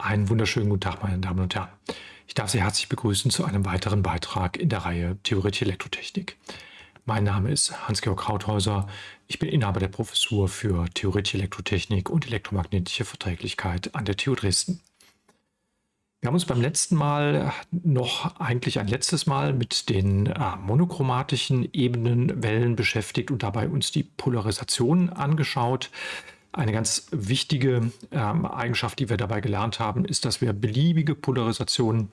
Einen wunderschönen guten Tag, meine Damen und Herren. Ich darf Sie herzlich begrüßen zu einem weiteren Beitrag in der Reihe Theoretische Elektrotechnik. Mein Name ist Hans-Georg Krauthäuser. Ich bin Inhaber der Professur für Theoretische Elektrotechnik und elektromagnetische Verträglichkeit an der TU Dresden. Wir haben uns beim letzten Mal noch eigentlich ein letztes Mal mit den äh, monochromatischen Ebenenwellen beschäftigt und dabei uns die Polarisation angeschaut. Eine ganz wichtige ähm, Eigenschaft, die wir dabei gelernt haben, ist, dass wir beliebige Polarisationen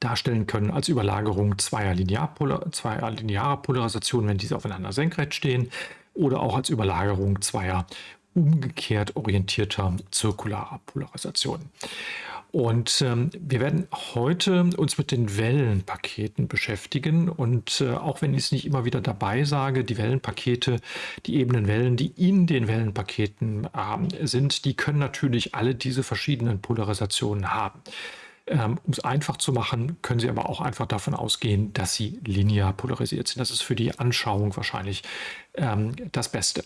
darstellen können als Überlagerung zweier, Linearpolar zweier linearer Polarisationen, wenn diese aufeinander senkrecht stehen, oder auch als Überlagerung zweier umgekehrt orientierter zirkularer Polarisationen. Und ähm, wir werden heute uns mit den Wellenpaketen beschäftigen. Und äh, auch wenn ich es nicht immer wieder dabei sage, die Wellenpakete, die ebenen Wellen, die in den Wellenpaketen äh, sind, die können natürlich alle diese verschiedenen Polarisationen haben. Ähm, um es einfach zu machen, können Sie aber auch einfach davon ausgehen, dass sie linear polarisiert sind. Das ist für die Anschauung wahrscheinlich ähm, das Beste.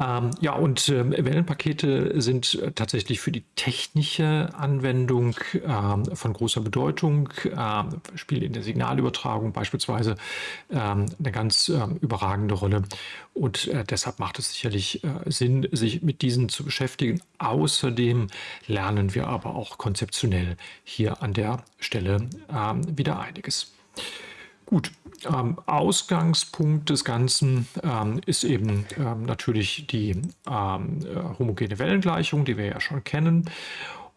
Ähm, ja, und äh, Wellenpakete sind tatsächlich für die technische Anwendung äh, von großer Bedeutung, äh, spielen in der Signalübertragung beispielsweise ähm, eine ganz ähm, überragende Rolle. Und äh, deshalb macht es sicherlich äh, Sinn, sich mit diesen zu beschäftigen. Außerdem lernen wir aber auch konzeptionell hier an der Stelle ähm, wieder einiges. Gut, ähm, Ausgangspunkt des Ganzen ähm, ist eben ähm, natürlich die ähm, äh, homogene Wellengleichung, die wir ja schon kennen.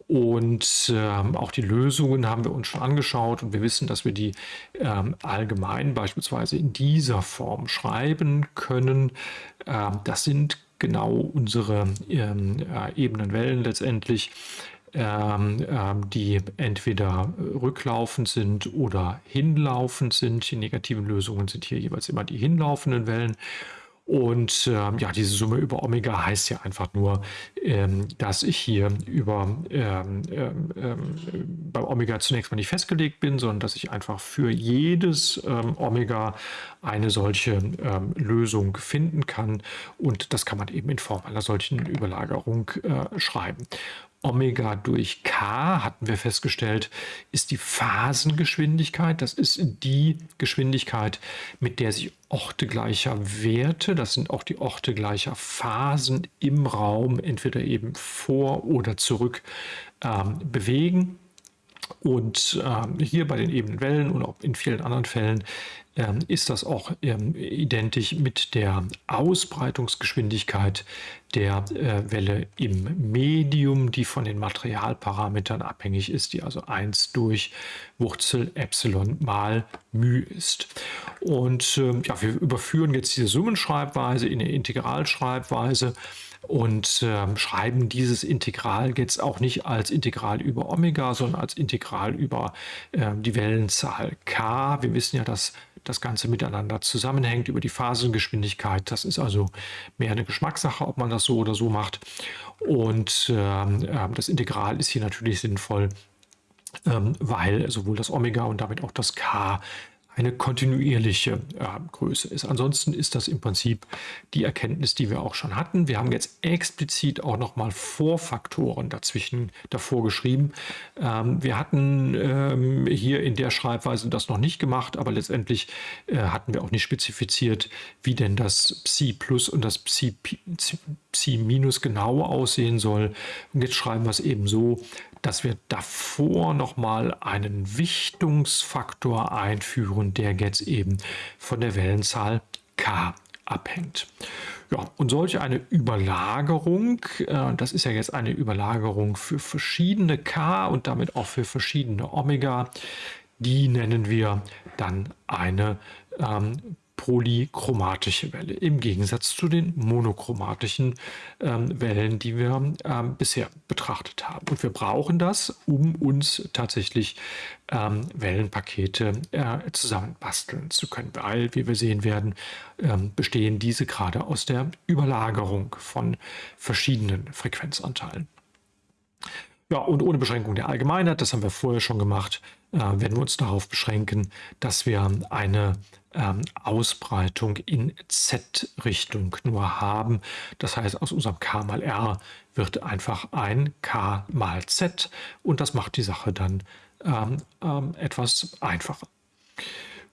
Und ähm, auch die Lösungen haben wir uns schon angeschaut und wir wissen, dass wir die ähm, allgemein beispielsweise in dieser Form schreiben können. das sind genau unsere äh, Ebenenwellen letztendlich ähm, ähm, die entweder rücklaufend sind oder hinlaufend sind. Die negativen Lösungen sind hier jeweils immer die hinlaufenden Wellen. Und ähm, ja, diese Summe über Omega heißt ja einfach nur, ähm, dass ich hier über ähm, ähm, ähm beim Omega zunächst mal nicht festgelegt bin, sondern dass ich einfach für jedes ähm, Omega eine solche Lösung finden kann. Und das kann man eben in Form einer solchen Überlagerung äh, schreiben. Omega durch K, hatten wir festgestellt, ist die Phasengeschwindigkeit. Das ist die Geschwindigkeit, mit der sich Orte gleicher Werte, das sind auch die Orte gleicher Phasen im Raum, entweder eben vor oder zurück ähm, bewegen. Und ähm, hier bei den ebenen Wellen und auch in vielen anderen Fällen ähm, ist das auch ähm, identisch mit der Ausbreitungsgeschwindigkeit der äh, Welle im Medium, die von den Materialparametern abhängig ist, die also 1 durch Wurzel Epsilon mal μ ist. Und ähm, ja, wir überführen jetzt diese Summenschreibweise in eine Integralschreibweise und äh, schreiben dieses Integral jetzt auch nicht als Integral über Omega, sondern als Integral über äh, die Wellenzahl k. Wir wissen ja, dass das Ganze miteinander zusammenhängt über die Phasengeschwindigkeit. Das ist also mehr eine Geschmackssache, ob man das so oder so macht. Und äh, das Integral ist hier natürlich sinnvoll, ähm, weil sowohl das Omega und damit auch das K eine kontinuierliche äh, Größe ist. Ansonsten ist das im Prinzip die Erkenntnis, die wir auch schon hatten. Wir haben jetzt explizit auch nochmal Vorfaktoren dazwischen davor geschrieben. Ähm, wir hatten ähm, hier in der Schreibweise das noch nicht gemacht, aber letztendlich äh, hatten wir auch nicht spezifiziert, wie denn das Psi Plus und das Psi, Psi Minus genau aussehen soll. Und jetzt schreiben wir es eben so, dass wir davor nochmal einen Wichtungsfaktor einführen, der jetzt eben von der Wellenzahl k abhängt. Ja, und solch eine Überlagerung, äh, das ist ja jetzt eine Überlagerung für verschiedene k und damit auch für verschiedene Omega, die nennen wir dann eine ähm, polychromatische Welle im Gegensatz zu den monochromatischen ähm, Wellen, die wir ähm, bisher betrachtet haben. Und wir brauchen das, um uns tatsächlich ähm, Wellenpakete äh, zusammenbasteln zu können, weil, wie wir sehen werden, ähm, bestehen diese gerade aus der Überlagerung von verschiedenen Frequenzanteilen. Ja, und ohne Beschränkung der Allgemeinheit, das haben wir vorher schon gemacht, äh, werden wir uns darauf beschränken, dass wir eine ähm, Ausbreitung in Z-Richtung nur haben. Das heißt, aus unserem K mal R wird einfach ein K mal Z und das macht die Sache dann ähm, ähm, etwas einfacher.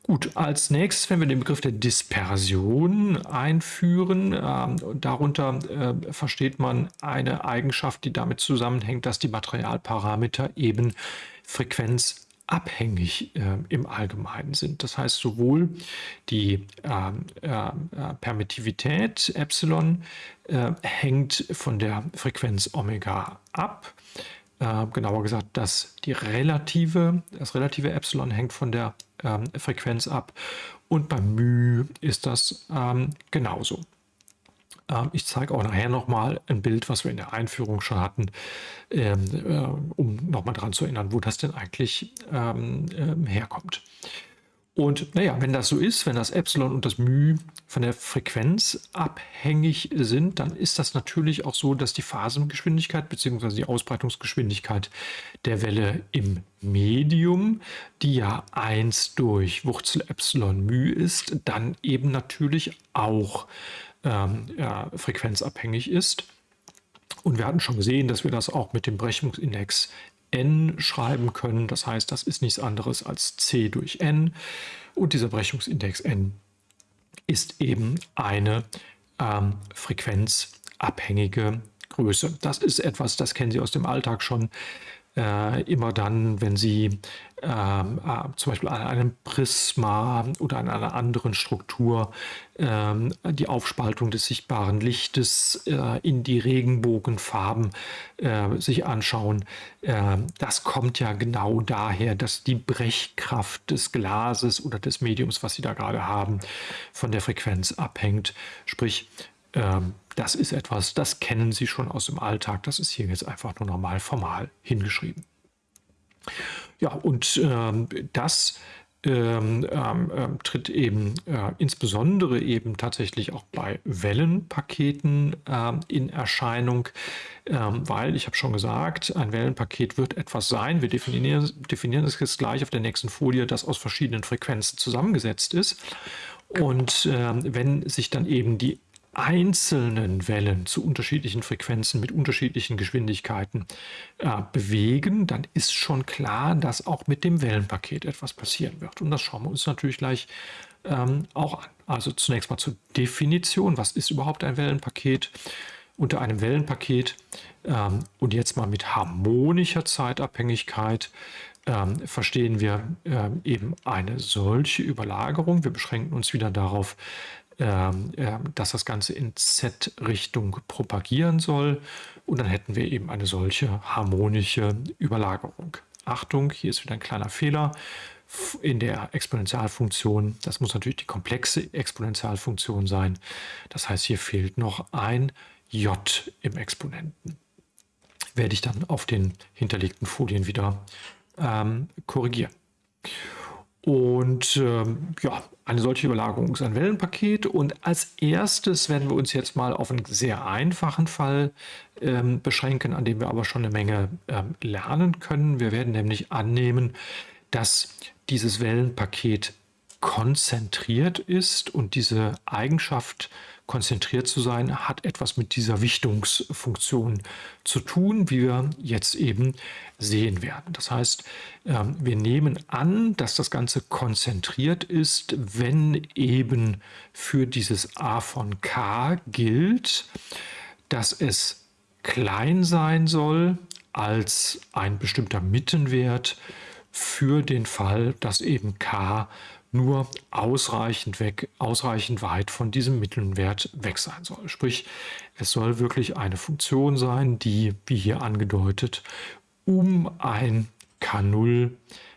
Gut, als nächstes werden wir den Begriff der Dispersion einführen. Ähm, darunter äh, versteht man eine Eigenschaft, die damit zusammenhängt, dass die Materialparameter eben frequenzabhängig äh, im Allgemeinen sind. Das heißt, sowohl die ähm, äh, äh, Permittivität Epsilon äh, hängt von der Frequenz Omega ab, äh, genauer gesagt, dass die relative, das relative Epsilon hängt von der ähm, Frequenz ab und beim μ ist das ähm, genauso. Ähm, ich zeige auch nachher nochmal ein Bild, was wir in der Einführung schon hatten, ähm, äh, um nochmal daran zu erinnern, wo das denn eigentlich ähm, ähm, herkommt. Und naja, wenn das so ist, wenn das Epsilon und das μ von der Frequenz abhängig sind, dann ist das natürlich auch so, dass die Phasengeschwindigkeit bzw. die Ausbreitungsgeschwindigkeit der Welle im Medium, die ja 1 durch Wurzel Epsilon μ ist, dann eben natürlich auch ähm, ja, frequenzabhängig ist. Und wir hatten schon gesehen, dass wir das auch mit dem Brechungsindex n schreiben können. Das heißt, das ist nichts anderes als c durch n. Und dieser Brechungsindex n ist eben eine ähm, frequenzabhängige Größe. Das ist etwas, das kennen Sie aus dem Alltag schon. Äh, immer dann, wenn Sie ähm, äh, zum Beispiel an einem Prisma oder an einer anderen Struktur ähm, die Aufspaltung des sichtbaren Lichtes äh, in die Regenbogenfarben äh, sich anschauen. Äh, das kommt ja genau daher, dass die Brechkraft des Glases oder des Mediums, was Sie da gerade haben, von der Frequenz abhängt. Sprich, ähm, das ist etwas, das kennen Sie schon aus dem Alltag. Das ist hier jetzt einfach nur normal formal hingeschrieben. Ja, und ähm, das ähm, ähm, ähm, tritt eben äh, insbesondere eben tatsächlich auch bei Wellenpaketen ähm, in Erscheinung, ähm, weil ich habe schon gesagt, ein Wellenpaket wird etwas sein. Wir definieren, definieren es jetzt gleich auf der nächsten Folie, das aus verschiedenen Frequenzen zusammengesetzt ist. Und wenn sich dann eben die einzelnen Wellen zu unterschiedlichen Frequenzen mit unterschiedlichen Geschwindigkeiten äh, bewegen, dann ist schon klar, dass auch mit dem Wellenpaket etwas passieren wird. Und das schauen wir uns natürlich gleich ähm, auch an. Also zunächst mal zur Definition. Was ist überhaupt ein Wellenpaket? Unter einem Wellenpaket ähm, und jetzt mal mit harmonischer Zeitabhängigkeit ähm, verstehen wir ähm, eben eine solche Überlagerung. Wir beschränken uns wieder darauf, ähm, dass das Ganze in Z-Richtung propagieren soll. Und dann hätten wir eben eine solche harmonische Überlagerung. Achtung, hier ist wieder ein kleiner Fehler in der Exponentialfunktion. Das muss natürlich die komplexe Exponentialfunktion sein. Das heißt, hier fehlt noch ein j im Exponenten. Werde ich dann auf den hinterlegten Folien wieder ähm, korrigieren. Und ähm, ja, eine solche Überlagerung ist ein Wellenpaket. Und als erstes werden wir uns jetzt mal auf einen sehr einfachen Fall ähm, beschränken, an dem wir aber schon eine Menge ähm, lernen können. Wir werden nämlich annehmen, dass dieses Wellenpaket konzentriert ist und diese Eigenschaft konzentriert zu sein, hat etwas mit dieser Wichtungsfunktion zu tun, wie wir jetzt eben sehen werden. Das heißt, ähm, wir nehmen an, dass das Ganze konzentriert ist, wenn eben für dieses a von k gilt, dass es klein sein soll als ein bestimmter Mittenwert für den Fall, dass eben k nur ausreichend weg, ausreichend weit von diesem Mittelwert weg sein soll. Sprich, es soll wirklich eine Funktion sein, die, wie hier angedeutet, um ein K0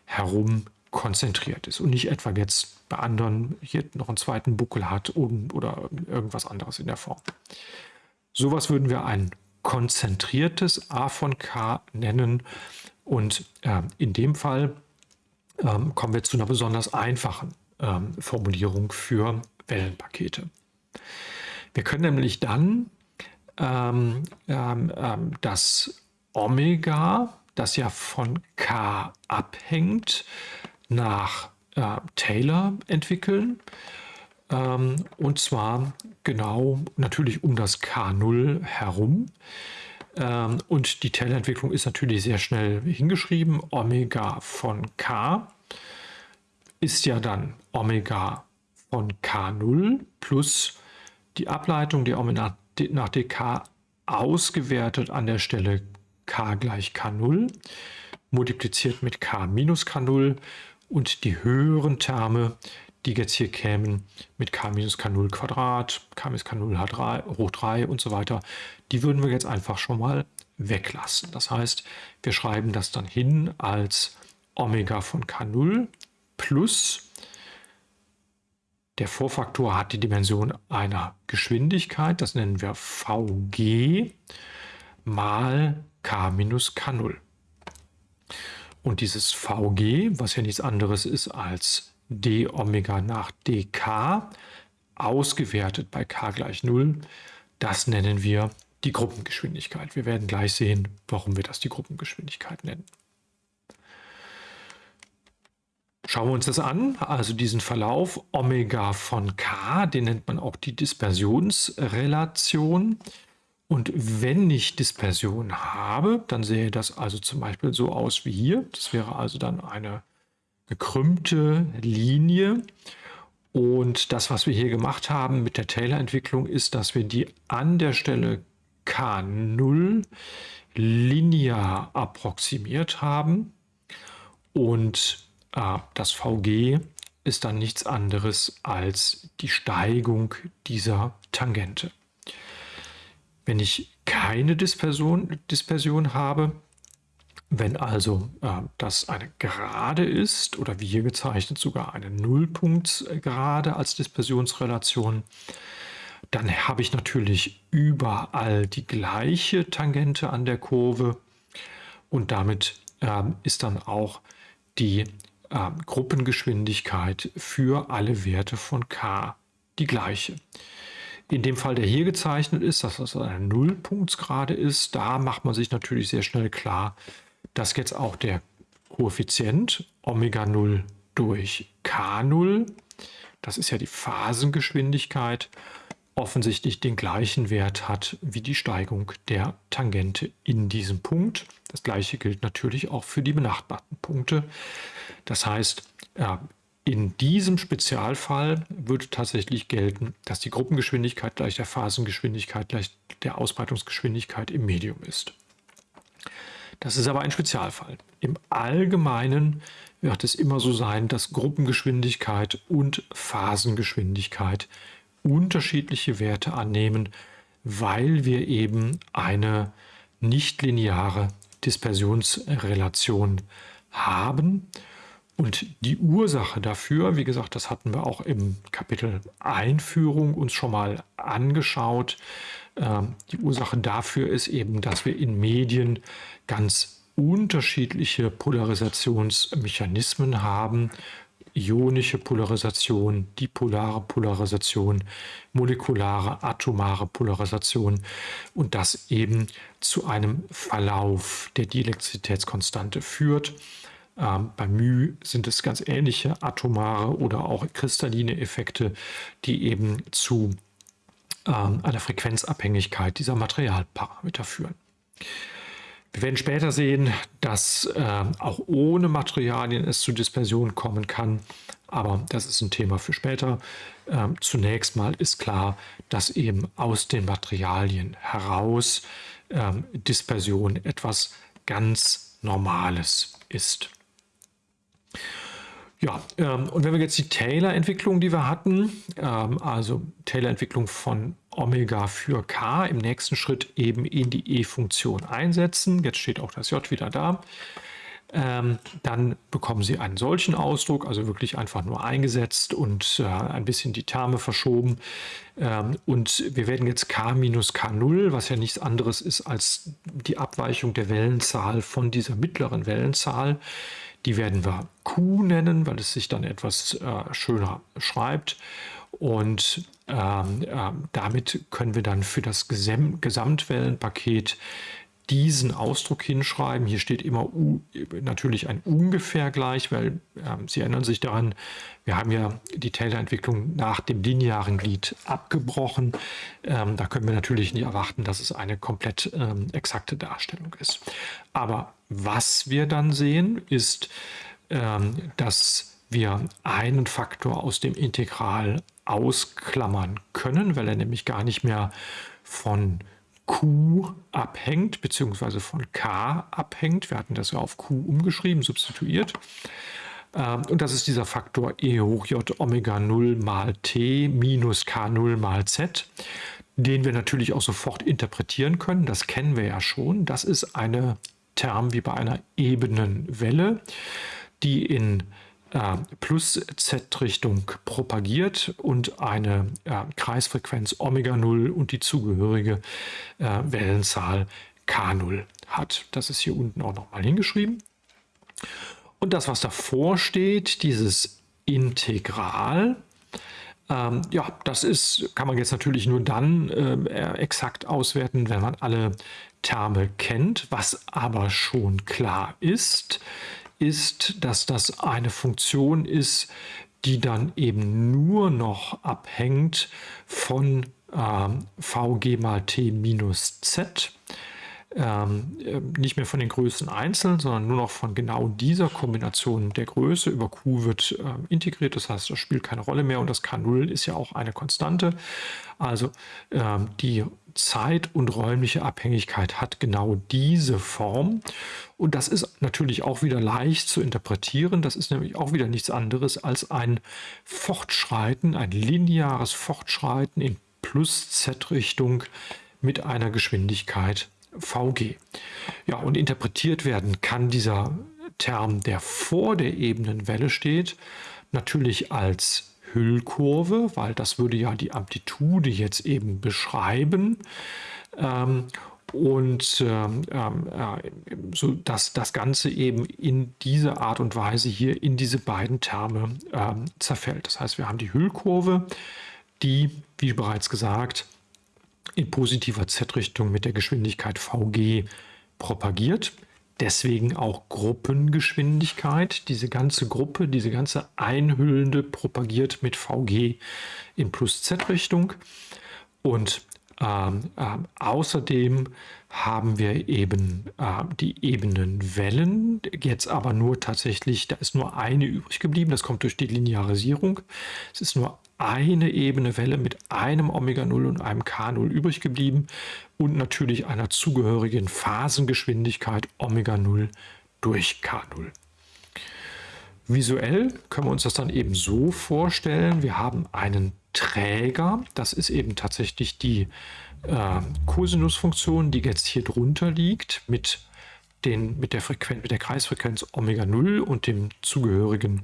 herum konzentriert ist und nicht etwa jetzt bei anderen hier noch einen zweiten Buckel hat oder irgendwas anderes in der Form. Sowas würden wir ein konzentriertes A von K nennen und äh, in dem Fall ähm, kommen wir zu einer besonders einfachen ähm, Formulierung für Wellenpakete. Wir können nämlich dann ähm, ähm, ähm das Omega, das ja von K abhängt, nach äh, Taylor entwickeln. Ähm, und zwar genau natürlich um das K0 herum. Und die Taylor-Entwicklung ist natürlich sehr schnell hingeschrieben. Omega von K ist ja dann Omega von K0 plus die Ableitung der Omega nach dk ausgewertet an der Stelle k gleich k0 multipliziert mit k minus k0 und die höheren Terme, die jetzt hier kämen mit k minus k0 Quadrat, k minus k0 hoch 3 und so weiter, die würden wir jetzt einfach schon mal weglassen. Das heißt, wir schreiben das dann hin als Omega von k0 plus der Vorfaktor hat die Dimension einer Geschwindigkeit, das nennen wir Vg, mal k minus k0. Und dieses Vg, was ja nichts anderes ist als d Omega nach dk, ausgewertet bei k gleich 0, das nennen wir die Gruppengeschwindigkeit. Wir werden gleich sehen, warum wir das die Gruppengeschwindigkeit nennen. Schauen wir uns das an, also diesen Verlauf Omega von k, den nennt man auch die Dispersionsrelation. Und wenn ich Dispersion habe, dann sähe das also zum Beispiel so aus wie hier. Das wäre also dann eine gekrümmte Linie. Und das, was wir hier gemacht haben mit der Taylor-Entwicklung, ist, dass wir die an der Stelle K0 linear approximiert haben. Und das VG ist dann nichts anderes als die Steigung dieser Tangente. Wenn ich keine Dispersion, Dispersion habe, wenn also äh, das eine Gerade ist oder wie hier gezeichnet sogar eine Nullpunktsgerade als Dispersionsrelation, dann habe ich natürlich überall die gleiche Tangente an der Kurve und damit äh, ist dann auch die äh, Gruppengeschwindigkeit für alle Werte von k die gleiche. In dem Fall, der hier gezeichnet ist, dass das eine Nullpunktsgrade ist, da macht man sich natürlich sehr schnell klar, dass jetzt auch der Koeffizient Omega 0 durch K0, das ist ja die Phasengeschwindigkeit, offensichtlich den gleichen Wert hat wie die Steigung der Tangente in diesem Punkt. Das gleiche gilt natürlich auch für die benachbarten Punkte. Das heißt, in diesem Spezialfall würde tatsächlich gelten, dass die Gruppengeschwindigkeit gleich der Phasengeschwindigkeit gleich der Ausbreitungsgeschwindigkeit im Medium ist. Das ist aber ein Spezialfall. Im Allgemeinen wird es immer so sein, dass Gruppengeschwindigkeit und Phasengeschwindigkeit unterschiedliche Werte annehmen, weil wir eben eine nichtlineare Dispersionsrelation haben. Und die Ursache dafür, wie gesagt, das hatten wir auch im Kapitel Einführung uns schon mal angeschaut. Ähm, die Ursache dafür ist eben, dass wir in Medien ganz unterschiedliche Polarisationsmechanismen haben. Ionische Polarisation, dipolare Polarisation, molekulare, atomare Polarisation und das eben zu einem Verlauf der Dielektrizitätskonstante führt. Ähm, bei μ sind es ganz ähnliche atomare oder auch kristalline Effekte, die eben zu ähm, einer Frequenzabhängigkeit dieser Materialparameter führen. Wir werden später sehen, dass äh, auch ohne Materialien es zu Dispersion kommen kann, aber das ist ein Thema für später. Ähm, zunächst mal ist klar, dass eben aus den Materialien heraus ähm, Dispersion etwas ganz Normales ist. Ja, ähm, und wenn wir jetzt die Taylor-Entwicklung, die wir hatten, ähm, also Taylor-Entwicklung von Omega für k im nächsten Schritt eben in die E-Funktion einsetzen, jetzt steht auch das J wieder da, ähm, dann bekommen Sie einen solchen Ausdruck, also wirklich einfach nur eingesetzt und äh, ein bisschen die Terme verschoben. Ähm, und wir werden jetzt k minus k0, was ja nichts anderes ist als die Abweichung der Wellenzahl von dieser mittleren Wellenzahl, die werden wir Q nennen, weil es sich dann etwas äh, schöner schreibt. Und ähm, äh, damit können wir dann für das Gesam Gesamtwellenpaket diesen Ausdruck hinschreiben. Hier steht immer U, natürlich ein ungefähr gleich, weil äh, Sie erinnern sich daran, wir haben ja die Taylor-Entwicklung nach dem linearen Glied abgebrochen. Ähm, da können wir natürlich nicht erwarten, dass es eine komplett ähm, exakte Darstellung ist. Aber was wir dann sehen, ist, ähm, dass wir einen Faktor aus dem Integral ausklammern können, weil er nämlich gar nicht mehr von Q abhängt, beziehungsweise von K abhängt. Wir hatten das ja auf Q umgeschrieben, substituiert. Ähm, und das ist dieser Faktor E hoch J Omega 0 mal T minus K0 mal Z, den wir natürlich auch sofort interpretieren können. Das kennen wir ja schon. Das ist eine Term wie bei einer ebenen Welle, die in äh, plus Z-Richtung propagiert und eine äh, Kreisfrequenz Omega 0 und die zugehörige äh, Wellenzahl K0 hat. Das ist hier unten auch nochmal hingeschrieben. Und das, was davor steht, dieses Integral, ähm, ja, das ist, kann man jetzt natürlich nur dann äh, exakt auswerten, wenn man alle Terme kennt. Was aber schon klar ist, ist, dass das eine Funktion ist, die dann eben nur noch abhängt von äh, vg mal t minus z. Ähm, äh, nicht mehr von den Größen einzeln, sondern nur noch von genau dieser Kombination der Größe. Über Q wird äh, integriert, das heißt, das spielt keine Rolle mehr und das K0 ist ja auch eine Konstante. Also ähm, die Zeit- und räumliche Abhängigkeit hat genau diese Form. Und das ist natürlich auch wieder leicht zu interpretieren. Das ist nämlich auch wieder nichts anderes als ein Fortschreiten, ein lineares Fortschreiten in Plus-Z-Richtung mit einer Geschwindigkeit VG. Ja, und interpretiert werden kann dieser Term, der vor der Ebenenwelle steht, natürlich als Hüllkurve, weil das würde ja die Amplitude jetzt eben beschreiben. Ähm, und ähm, äh, so dass das Ganze eben in diese Art und Weise hier in diese beiden Terme ähm, zerfällt. Das heißt, wir haben die Hüllkurve, die, wie bereits gesagt, in positiver Z-Richtung mit der Geschwindigkeit vg propagiert. Deswegen auch Gruppengeschwindigkeit. Diese ganze Gruppe, diese ganze Einhüllende propagiert mit vg in plus Z-Richtung. Und ähm, äh, außerdem haben wir eben äh, die Ebenenwellen, jetzt aber nur tatsächlich, da ist nur eine übrig geblieben, das kommt durch die Linearisierung. Es ist nur eine Ebene Welle mit einem Omega-0 und einem K0 übrig geblieben und natürlich einer zugehörigen Phasengeschwindigkeit Omega-0 durch K0. Visuell können wir uns das dann eben so vorstellen. Wir haben einen Träger, das ist eben tatsächlich die äh, Cosinusfunktion, die jetzt hier drunter liegt mit, den, mit, der, Frequenz, mit der Kreisfrequenz Omega 0 und dem zugehörigen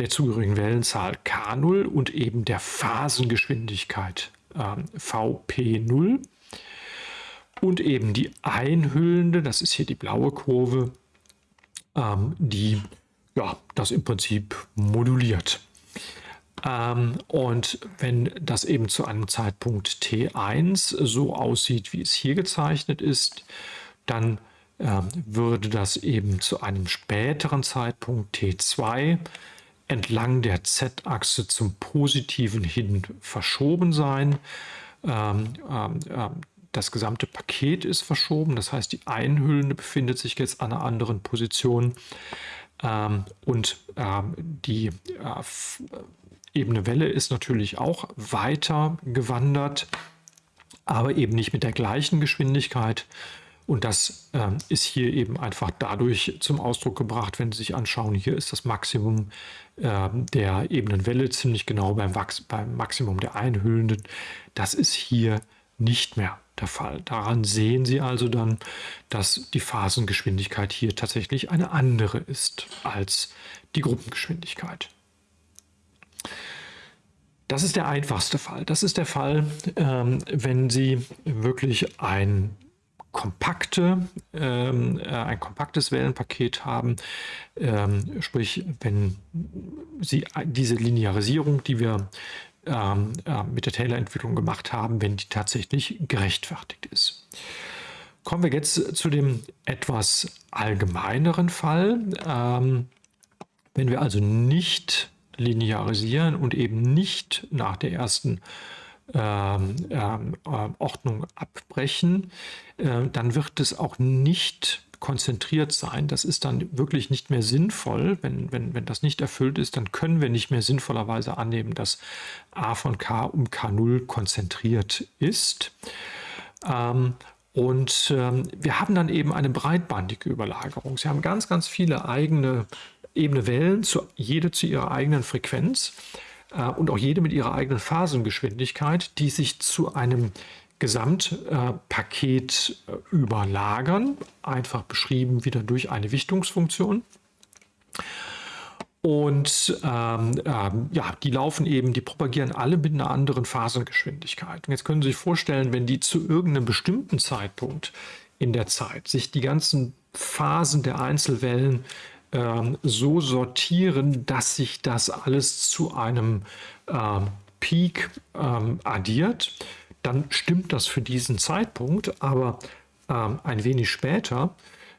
der zugehörigen Wellenzahl K0 und eben der Phasengeschwindigkeit äh, Vp0 und eben die einhüllende, das ist hier die blaue Kurve, ähm, die ja, das im Prinzip moduliert. Ähm, und wenn das eben zu einem Zeitpunkt T1 so aussieht, wie es hier gezeichnet ist, dann äh, würde das eben zu einem späteren Zeitpunkt T2 entlang der Z-Achse zum Positiven hin verschoben sein. Ähm, ähm, ähm, das gesamte Paket ist verschoben, das heißt die Einhüllende befindet sich jetzt an einer anderen Position ähm, und ähm, die äh, ebene Welle ist natürlich auch weiter gewandert, aber eben nicht mit der gleichen Geschwindigkeit. Und das äh, ist hier eben einfach dadurch zum Ausdruck gebracht, wenn Sie sich anschauen, hier ist das Maximum äh, der Ebenenwelle ziemlich genau beim, Wachs beim Maximum der Einhüllenden. Das ist hier nicht mehr der Fall. Daran sehen Sie also dann, dass die Phasengeschwindigkeit hier tatsächlich eine andere ist als die Gruppengeschwindigkeit. Das ist der einfachste Fall. Das ist der Fall, ähm, wenn Sie wirklich ein kompakte, ähm, äh, ein kompaktes Wellenpaket haben, ähm, sprich, wenn Sie diese Linearisierung, die wir ähm, äh, mit der Taylor-Entwicklung gemacht haben, wenn die tatsächlich gerechtfertigt ist. kommen wir jetzt zu dem etwas allgemeineren Fall. Ähm, wenn wir also nicht linearisieren und eben nicht nach der ersten ähm, ähm, äh, Ordnung abbrechen, äh, dann wird es auch nicht konzentriert sein. Das ist dann wirklich nicht mehr sinnvoll. Wenn, wenn, wenn das nicht erfüllt ist, dann können wir nicht mehr sinnvollerweise annehmen, dass a von k um k0 konzentriert ist. Ähm, und ähm, wir haben dann eben eine breitbandige Überlagerung. Sie haben ganz, ganz viele eigene ebene Wellen, zu, jede zu ihrer eigenen Frequenz äh, und auch jede mit ihrer eigenen Phasengeschwindigkeit, die sich zu einem Gesamtpaket äh, überlagern, einfach beschrieben wieder durch eine Wichtungsfunktion. Und ähm, ähm, ja, die laufen eben, die propagieren alle mit einer anderen Phasengeschwindigkeit. Und jetzt können Sie sich vorstellen, wenn die zu irgendeinem bestimmten Zeitpunkt in der Zeit sich die ganzen Phasen der Einzelwellen ähm, so sortieren, dass sich das alles zu einem ähm, Peak ähm, addiert, dann stimmt das für diesen Zeitpunkt, aber ähm, ein wenig später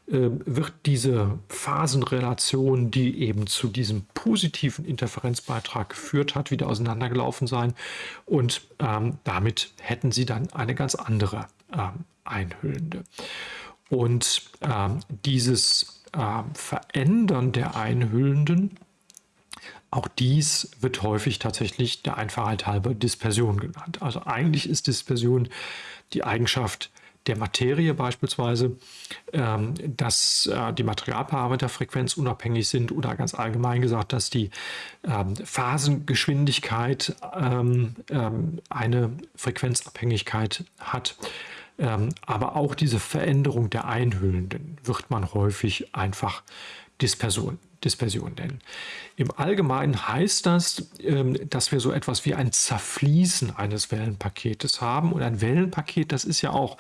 äh, wird diese Phasenrelation, die eben zu diesem positiven Interferenzbeitrag geführt hat, wieder auseinandergelaufen sein und ähm, damit hätten sie dann eine ganz andere ähm, einhüllende. Und ähm, dieses ähm, Verändern der Einhüllenden auch dies wird häufig tatsächlich der Einfachheit halber Dispersion genannt. Also eigentlich ist Dispersion die Eigenschaft der Materie beispielsweise, ähm, dass äh, die Materialparameter frequenzunabhängig sind oder ganz allgemein gesagt, dass die ähm, Phasengeschwindigkeit ähm, eine Frequenzabhängigkeit hat. Aber auch diese Veränderung der Einhüllenden wird man häufig einfach Dispersion Dispersion nennen. Im Allgemeinen heißt das, ähm, dass wir so etwas wie ein Zerfließen eines Wellenpaketes haben. Und ein Wellenpaket, das ist ja auch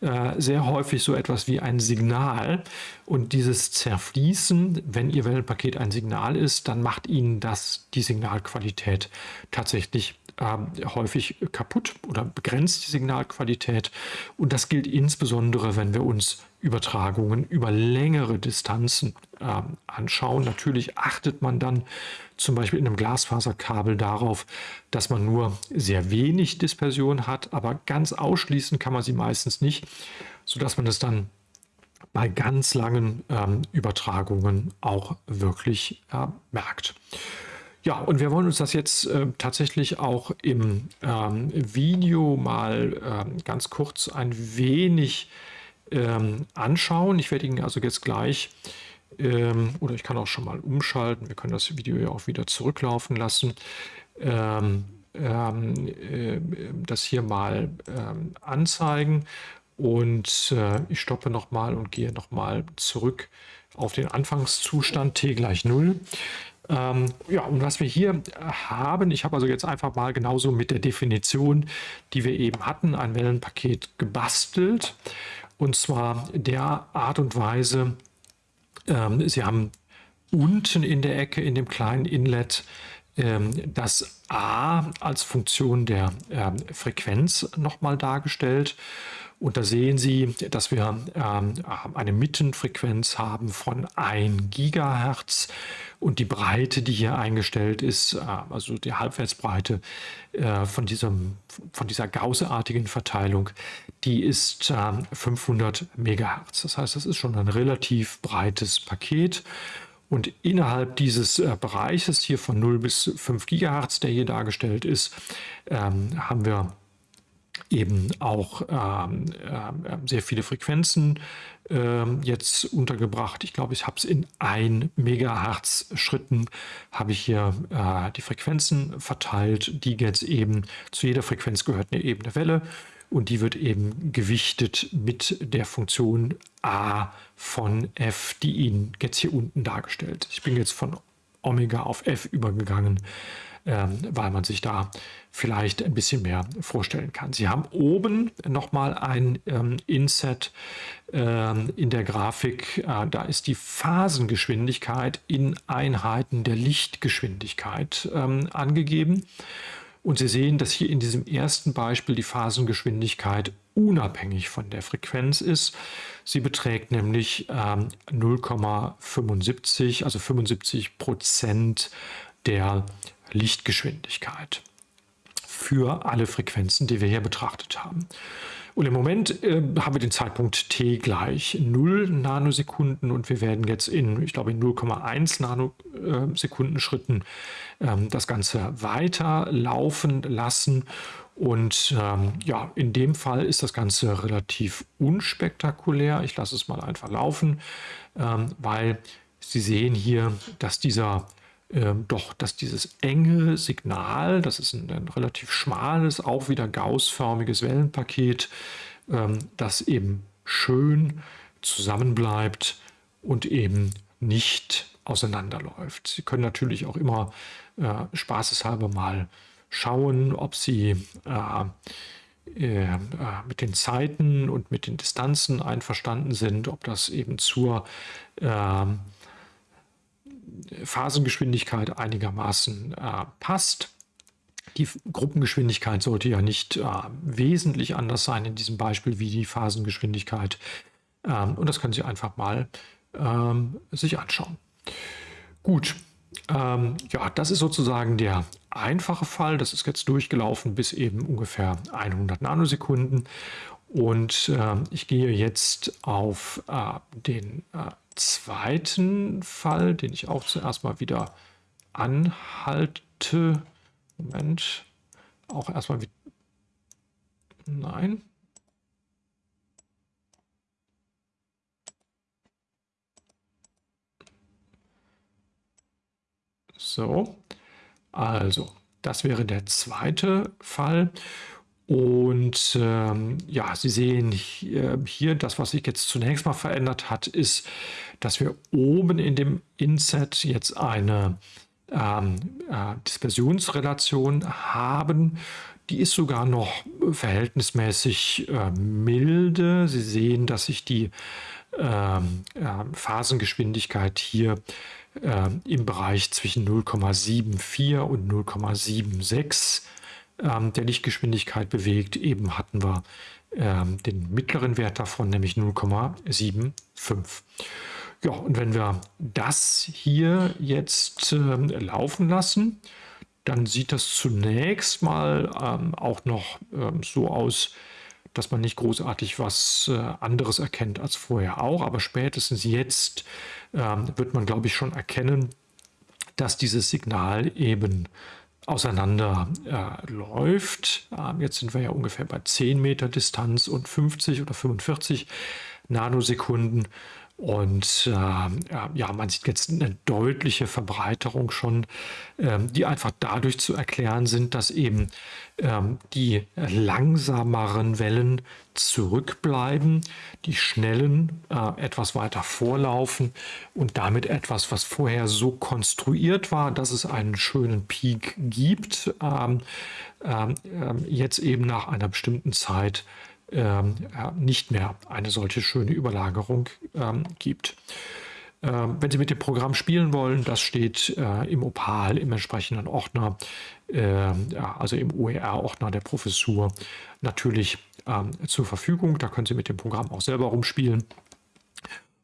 äh, sehr häufig so etwas wie ein Signal. Und dieses Zerfließen, wenn Ihr Wellenpaket ein Signal ist, dann macht Ihnen das die Signalqualität tatsächlich ähm, häufig kaputt oder begrenzt die Signalqualität. Und das gilt insbesondere, wenn wir uns Übertragungen über längere Distanzen äh, anschauen. Natürlich achtet man dann zum Beispiel in einem Glasfaserkabel darauf, dass man nur sehr wenig Dispersion hat, aber ganz ausschließen kann man sie meistens nicht, sodass man es dann bei ganz langen ähm, Übertragungen auch wirklich äh, merkt. Ja, und wir wollen uns das jetzt äh, tatsächlich auch im ähm, Video mal ähm, ganz kurz ein wenig ähm, anschauen. Ich werde Ihnen also jetzt gleich, ähm, oder ich kann auch schon mal umschalten, wir können das Video ja auch wieder zurücklaufen lassen, ähm, ähm, äh, das hier mal ähm, anzeigen. Und äh, ich stoppe nochmal und gehe nochmal zurück auf den Anfangszustand t gleich 0. Ähm, ja, und was wir hier haben, ich habe also jetzt einfach mal genauso mit der Definition, die wir eben hatten, ein Wellenpaket gebastelt. Und zwar der Art und Weise, ähm, Sie haben unten in der Ecke in dem kleinen Inlet ähm, das A als Funktion der ähm, Frequenz nochmal dargestellt. Und da sehen Sie, dass wir ähm, eine Mittenfrequenz haben von 1 Gigahertz und die Breite, die hier eingestellt ist, äh, also die Halbwertsbreite äh, von, diesem, von dieser Gaußartigen Verteilung, die ist 500 ähm, Megahertz. Das heißt, das ist schon ein relativ breites Paket. Und innerhalb dieses äh, Bereiches hier von 0 bis 5 Gigahertz, der hier dargestellt ist, ähm, haben wir eben auch ähm, äh, sehr viele Frequenzen äh, jetzt untergebracht. Ich glaube, ich habe es in 1 Megahertz Schritten, habe ich hier äh, die Frequenzen verteilt, die jetzt eben zu jeder Frequenz gehört eine ebene Welle und die wird eben gewichtet mit der Funktion a von f, die Ihnen jetzt hier unten dargestellt. Ich bin jetzt von Omega auf f übergegangen, weil man sich da vielleicht ein bisschen mehr vorstellen kann. Sie haben oben nochmal ein ähm, Inset ähm, in der Grafik. Äh, da ist die Phasengeschwindigkeit in Einheiten der Lichtgeschwindigkeit ähm, angegeben. Und Sie sehen, dass hier in diesem ersten Beispiel die Phasengeschwindigkeit unabhängig von der Frequenz ist. Sie beträgt nämlich ähm, 0,75, also 75 Prozent der Lichtgeschwindigkeit für alle Frequenzen, die wir hier betrachtet haben. Und im Moment äh, haben wir den Zeitpunkt t gleich 0 Nanosekunden und wir werden jetzt in, ich glaube, in 0,1 Nanosekunden Schritten ähm, das Ganze weiter laufen lassen. Und ähm, ja, in dem Fall ist das Ganze relativ unspektakulär. Ich lasse es mal einfach laufen, ähm, weil Sie sehen hier, dass dieser ähm, doch, dass dieses enge Signal, das ist ein, ein relativ schmales, auch wieder gaussförmiges Wellenpaket, ähm, das eben schön zusammenbleibt und eben nicht auseinanderläuft. Sie können natürlich auch immer äh, spaßeshalber mal schauen, ob Sie äh, äh, mit den Zeiten und mit den Distanzen einverstanden sind, ob das eben zur äh, Phasengeschwindigkeit einigermaßen äh, passt. Die Gruppengeschwindigkeit sollte ja nicht äh, wesentlich anders sein in diesem Beispiel wie die Phasengeschwindigkeit. Ähm, und das können Sie einfach mal ähm, sich anschauen. Gut, ähm, ja, das ist sozusagen der einfache Fall. Das ist jetzt durchgelaufen bis eben ungefähr 100 Nanosekunden. Und äh, ich gehe jetzt auf äh, den äh, zweiten Fall, den ich auch zuerst mal wieder anhalte. Moment. Auch erstmal wieder. Nein. So, also, das wäre der zweite Fall. Und ähm, ja, Sie sehen hier, hier, das, was sich jetzt zunächst mal verändert hat, ist, dass wir oben in dem Inset jetzt eine ähm, äh, Dispersionsrelation haben. Die ist sogar noch verhältnismäßig äh, milde. Sie sehen, dass sich die ähm, äh, Phasengeschwindigkeit hier äh, im Bereich zwischen 0,74 und 0,76 ähm, der Lichtgeschwindigkeit bewegt. Eben hatten wir ähm, den mittleren Wert davon, nämlich 0,75. Ja, und wenn wir das hier jetzt ähm, laufen lassen, dann sieht das zunächst mal ähm, auch noch ähm, so aus, dass man nicht großartig was äh, anderes erkennt als vorher auch. Aber spätestens jetzt ähm, wird man, glaube ich, schon erkennen, dass dieses Signal eben auseinander äh. Ähm, jetzt sind wir ja ungefähr bei 10 Meter Distanz und 50 oder 45 Nanosekunden. Und äh, ja, man sieht jetzt eine deutliche Verbreiterung schon, ähm, die einfach dadurch zu erklären sind, dass eben ähm, die langsameren Wellen zurückbleiben, die schnellen äh, etwas weiter vorlaufen und damit etwas, was vorher so konstruiert war, dass es einen schönen Peak gibt, ähm, ähm, ähm jetzt eben nach einer bestimmten Zeit ähm, nicht mehr eine solche schöne Überlagerung ähm, gibt. Ähm, wenn Sie mit dem Programm spielen wollen, das steht äh, im Opal, im entsprechenden Ordner, also im OER-Ordner der Professur, natürlich zur Verfügung. Da können Sie mit dem Programm auch selber rumspielen.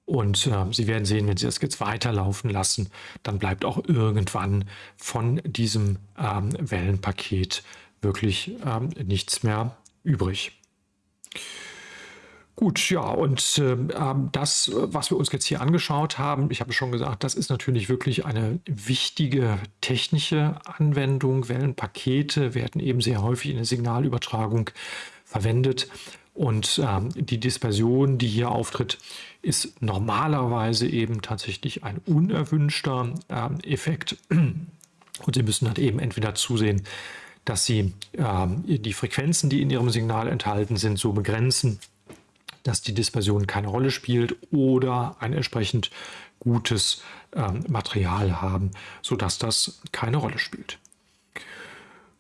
Und Sie werden sehen, wenn Sie das jetzt weiterlaufen lassen, dann bleibt auch irgendwann von diesem Wellenpaket wirklich nichts mehr übrig. Gut, ja, und ähm das, was wir uns jetzt hier angeschaut haben, ich habe schon gesagt, das ist natürlich wirklich eine wichtige technische Anwendung. Wellenpakete werden eben sehr häufig in der Signalübertragung verwendet. Und ähm, die Dispersion, die hier auftritt, ist normalerweise eben tatsächlich ein unerwünschter ähm, Effekt. Und Sie müssen dann eben entweder zusehen, dass Sie ähm, die Frequenzen, die in Ihrem Signal enthalten sind, so begrenzen, dass die Dispersion keine Rolle spielt oder ein entsprechend gutes ähm, Material haben, sodass das keine Rolle spielt.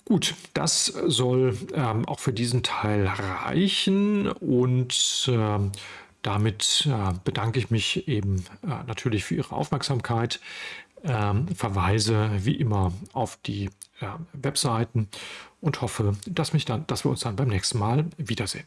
Gut, das soll ähm, auch für diesen Teil reichen und ähm, damit äh, bedanke ich mich eben äh, natürlich für Ihre Aufmerksamkeit. Ähm, verweise wie immer auf die äh, Webseiten und hoffe, dass, mich dann, dass wir uns dann beim nächsten Mal wiedersehen.